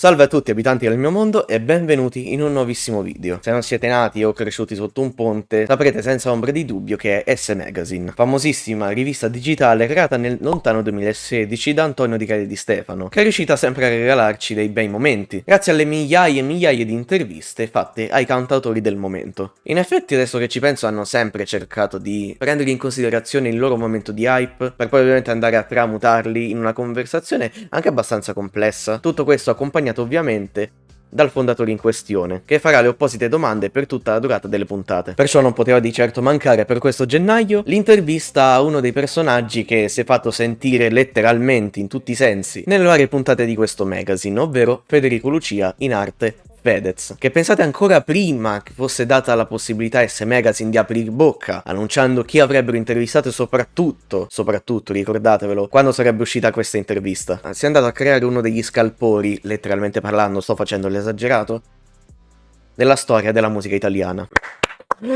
Salve a tutti abitanti del mio mondo e benvenuti in un nuovissimo video. Se non siete nati o cresciuti sotto un ponte, saprete senza ombra di dubbio che è S Magazine, famosissima rivista digitale creata nel lontano 2016 da Antonio Di Cali Di Stefano, che è riuscita sempre a regalarci dei bei momenti, grazie alle migliaia e migliaia di interviste fatte ai cantautori del momento. In effetti adesso che ci penso hanno sempre cercato di prendere in considerazione il loro momento di hype, per poi ovviamente andare a tramutarli in una conversazione anche abbastanza complessa. Tutto questo accompagnato accompagnato ovviamente dal fondatore in questione, che farà le opposite domande per tutta la durata delle puntate. Perciò non poteva di certo mancare per questo gennaio l'intervista a uno dei personaggi che si è fatto sentire letteralmente in tutti i sensi nelle varie puntate di questo magazine, ovvero Federico Lucia in arte Fedez, che pensate ancora prima che fosse data la possibilità a S Magazine di aprire bocca, annunciando chi avrebbero intervistato e soprattutto, soprattutto, ricordatevelo, quando sarebbe uscita questa intervista. Si è andato a creare uno degli scalpori, letteralmente parlando, sto facendo l'esagerato, della storia della musica italiana.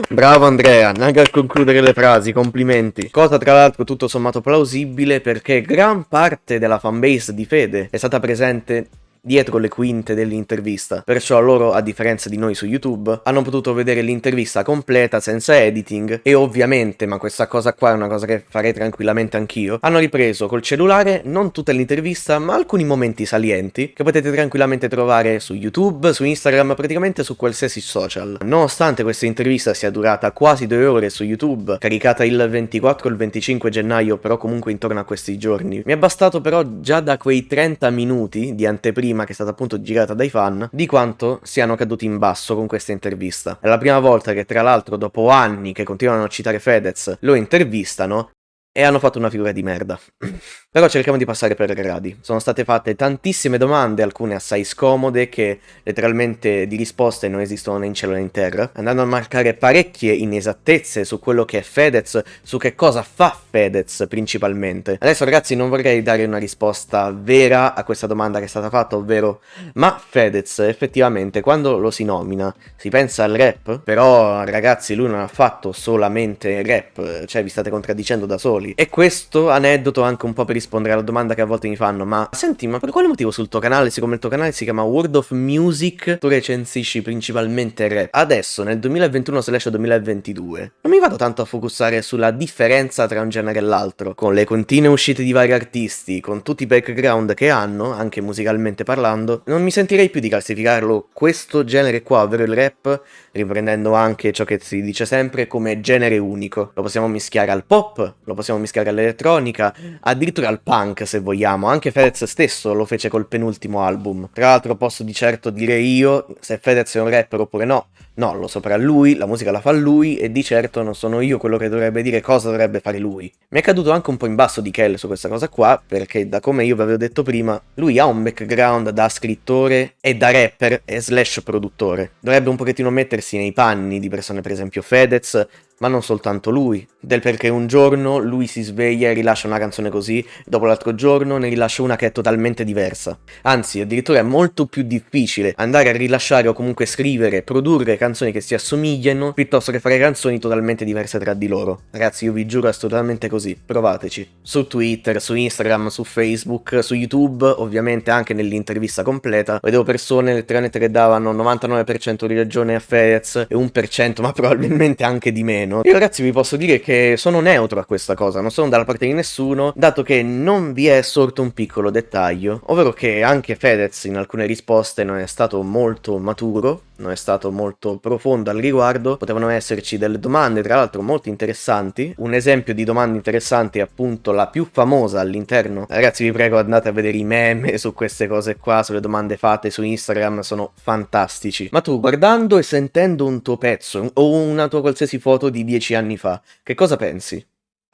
Bravo Andrea, neanche a concludere le frasi, complimenti. Cosa tra l'altro tutto sommato plausibile perché gran parte della fanbase di Fede è stata presente dietro le quinte dell'intervista, perciò loro, a differenza di noi su YouTube, hanno potuto vedere l'intervista completa senza editing e ovviamente, ma questa cosa qua è una cosa che farei tranquillamente anch'io, hanno ripreso col cellulare non tutta l'intervista ma alcuni momenti salienti che potete tranquillamente trovare su YouTube, su Instagram, praticamente su qualsiasi social. Nonostante questa intervista sia durata quasi due ore su YouTube, caricata il 24 o il 25 gennaio, però comunque intorno a questi giorni, mi è bastato però già da quei 30 minuti di anteprima prima, che è stata appunto girata dai fan, di quanto siano caduti in basso con questa intervista. È la prima volta che tra l'altro dopo anni che continuano a citare Fedez lo intervistano e hanno fatto una figura di merda. Però cerchiamo di passare per gradi. Sono state fatte tantissime domande, alcune assai scomode, che letteralmente di risposte non esistono né in cielo né in terra, andando a marcare parecchie inesattezze su quello che è Fedez, su che cosa fa Fedez principalmente. Adesso ragazzi non vorrei dare una risposta vera a questa domanda che è stata fatta, ovvero ma Fedez effettivamente quando lo si nomina si pensa al rap? Però ragazzi lui non ha fatto solamente rap, cioè vi state contraddicendo da soli. E questo aneddoto anche un po' per rispondere alla domanda che a volte mi fanno, ma senti, ma per quale motivo sul tuo canale, siccome il tuo canale si chiama World of Music, tu recensisci principalmente rap? Adesso, nel 2021-2022, non mi vado tanto a focussare sulla differenza tra un genere e l'altro, con le continue uscite di vari artisti, con tutti i background che hanno, anche musicalmente parlando, non mi sentirei più di classificarlo questo genere qua, ovvero il rap, riprendendo anche ciò che si dice sempre come genere unico. Lo possiamo mischiare al pop, lo possiamo mischiare all'elettronica, addirittura al punk se vogliamo, anche Fedez stesso lo fece col penultimo album. Tra l'altro posso di certo dire io se Fedez è un rapper oppure no, no, lo saprà lui, la musica la fa lui e di certo non sono io quello che dovrebbe dire cosa dovrebbe fare lui. Mi è caduto anche un po' in basso di Kell su questa cosa qua, perché da come io vi avevo detto prima, lui ha un background da scrittore e da rapper e slash produttore. Dovrebbe un pochettino mettersi nei panni di persone per esempio Fedez, ma non soltanto lui, del perché un giorno lui si sveglia e rilascia una canzone così, dopo l'altro giorno ne rilascia una che è totalmente diversa. Anzi, addirittura è molto più difficile andare a rilasciare o comunque scrivere, produrre canzoni che si assomigliano, piuttosto che fare canzoni totalmente diverse tra di loro. Ragazzi, io vi giuro, è totalmente così, provateci. Su Twitter, su Instagram, su Facebook, su YouTube, ovviamente anche nell'intervista completa, vedevo persone letteralmente che davano 99% di ragione a Fedez e 1%, ma probabilmente anche di meno meno. Io ragazzi vi posso dire che sono neutro a questa cosa, non sono dalla parte di nessuno, dato che non vi è sorto un piccolo dettaglio, ovvero che anche Fedez in alcune risposte non è stato molto maturo, non è stato molto profondo al riguardo, potevano esserci delle domande tra l'altro molto interessanti, un esempio di domande interessanti è appunto la più famosa all'interno, ragazzi vi prego andate a vedere i meme su queste cose qua, sulle domande fatte su Instagram, sono fantastici, ma tu guardando e sentendo un tuo pezzo o una tua qualsiasi foto di dieci anni fa, che cosa pensi?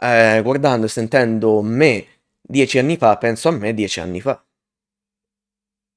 Eh, guardando e sentendo me dieci anni fa, penso a me dieci anni fa.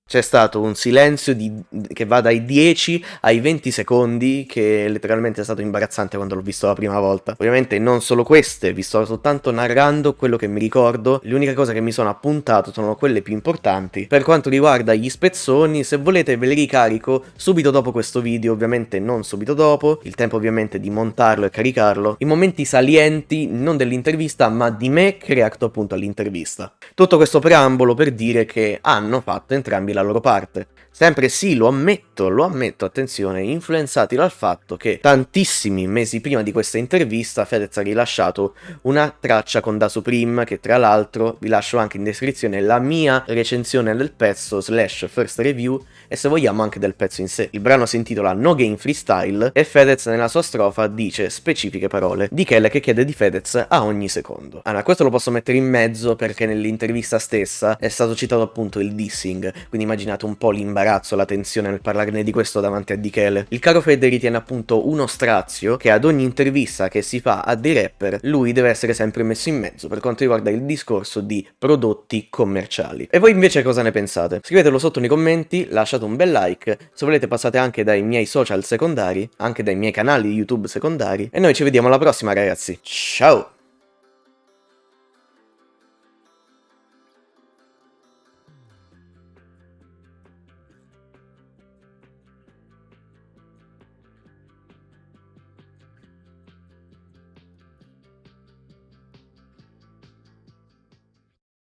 C'è stato un silenzio di, che va dai 10 ai 20 secondi che letteralmente è stato imbarazzante quando l'ho visto la prima volta. Ovviamente non solo queste, vi sto soltanto narrando quello che mi ricordo, le uniche cose che mi sono appuntato sono quelle più importanti. Per quanto riguarda gli spezzoni, se volete ve li ricarico subito dopo questo video, ovviamente non subito dopo, il tempo ovviamente di montarlo e caricarlo, i momenti salienti non dell'intervista ma di me che reacto appunto all'intervista. Tutto questo preambolo per dire che hanno fatto entrambi la loro parte. Sempre sì, lo ammetto, lo ammetto, attenzione, influenzati dal fatto che tantissimi mesi prima di questa intervista Fedez ha rilasciato una traccia con Da Supreme, che tra l'altro vi lascio anche in descrizione la mia recensione del pezzo slash first review e se vogliamo anche del pezzo in sé. Il brano si intitola No Game Freestyle e Fedez nella sua strofa dice specifiche parole di Kelle che chiede di Fedez a ogni secondo. Allora, questo lo posso mettere in mezzo perché nell'intervista stessa è stato citato appunto il dissing, quindi immaginate un po' l'imbarazzo la tensione nel parlarne di questo davanti a Dichele. Il caro Fede ritiene appunto uno strazio che ad ogni intervista che si fa a dei rapper lui deve essere sempre messo in mezzo per quanto riguarda il discorso di prodotti commerciali. E voi invece cosa ne pensate? Scrivetelo sotto nei commenti, lasciate un bel like, se volete passate anche dai miei social secondari, anche dai miei canali YouTube secondari e noi ci vediamo alla prossima ragazzi. Ciao!